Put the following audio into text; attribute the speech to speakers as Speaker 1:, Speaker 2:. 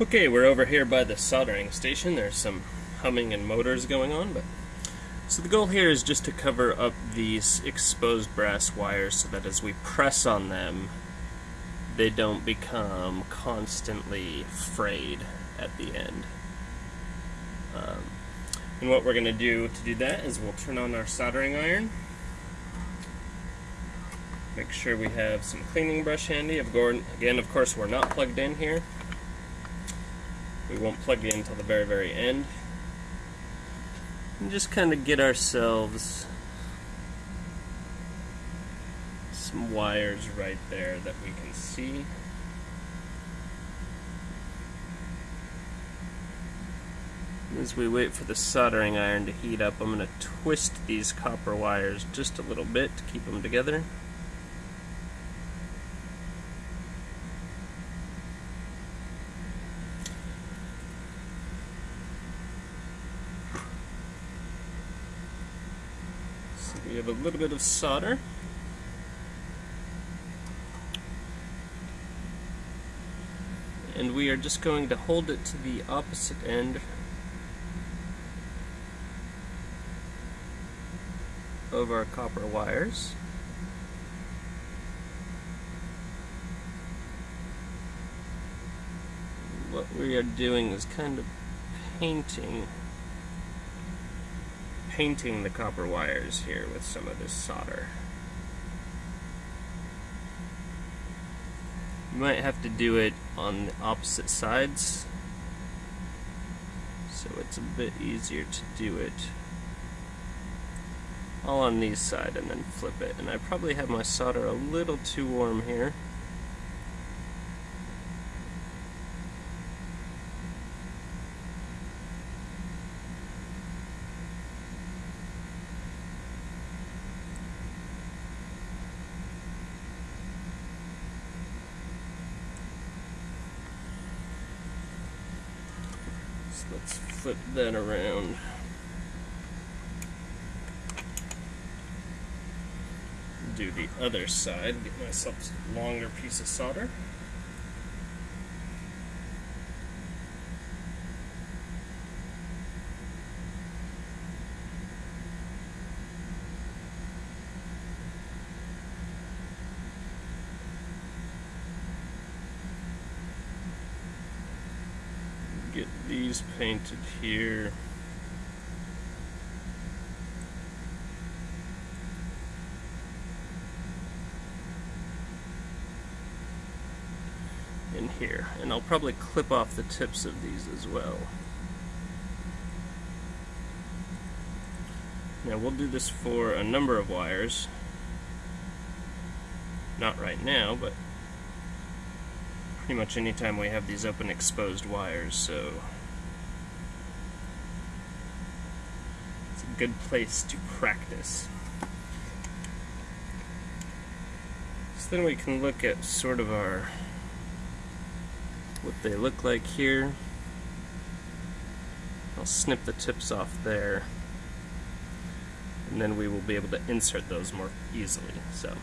Speaker 1: Okay, we're over here by the soldering station. There's some humming and motors going on, but so the goal here is just to cover up these exposed brass wires so that as we press on them, they don't become constantly frayed at the end. Um, and what we're going to do to do that is we'll turn on our soldering iron. Make sure we have some cleaning brush handy. Again, of course, we're not plugged in here. We won't plug it in until the very, very end. And just kind of get ourselves some wires right there that we can see. As we wait for the soldering iron to heat up, I'm going to twist these copper wires just a little bit to keep them together. We have a little bit of solder. And we are just going to hold it to the opposite end of our copper wires. What we are doing is kind of painting painting the copper wires here with some of this solder. You might have to do it on the opposite sides so it's a bit easier to do it all on these side and then flip it and I probably have my solder a little too warm here So let's flip that around. Do the other side, get myself a longer piece of solder. Get these painted here. In here, and I'll probably clip off the tips of these as well. Now we'll do this for a number of wires. Not right now, but pretty much anytime we have these open exposed wires, so it's a good place to practice. So then we can look at sort of our what they look like here. I'll snip the tips off there and then we will be able to insert those more easily. So.